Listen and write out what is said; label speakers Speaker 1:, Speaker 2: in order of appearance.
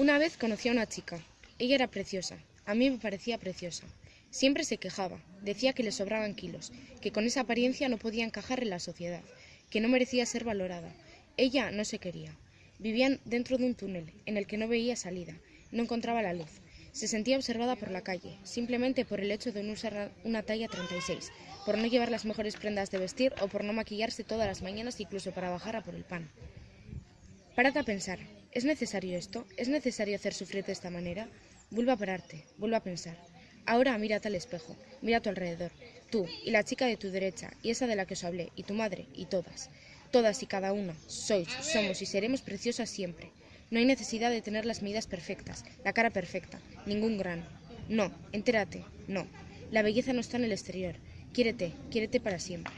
Speaker 1: Una vez conocí a una chica. Ella era preciosa. A mí me parecía preciosa. Siempre se quejaba. Decía que le sobraban kilos, que con esa apariencia no podía encajar en la sociedad, que no merecía ser valorada. Ella no se quería. Vivían dentro de un túnel en el que no veía salida, no encontraba la luz. Se sentía observada por la calle, simplemente por el hecho de no usar una talla 36, por no llevar las mejores prendas de vestir o por no maquillarse todas las mañanas incluso para bajar a por el pan. Párate a pensar, ¿es necesario esto? ¿Es necesario hacer sufrir de esta manera? Vuelve a pararte, vuelve a pensar. Ahora mírate al espejo, mira a tu alrededor, tú y la chica de tu derecha y esa de la que os hablé, y tu madre y todas. Todas y cada una, sois, somos y seremos preciosas siempre. No hay necesidad de tener las medidas perfectas, la cara perfecta, ningún grano. No, entérate, no. La belleza no está en el exterior. Quiérete, quiérete para siempre.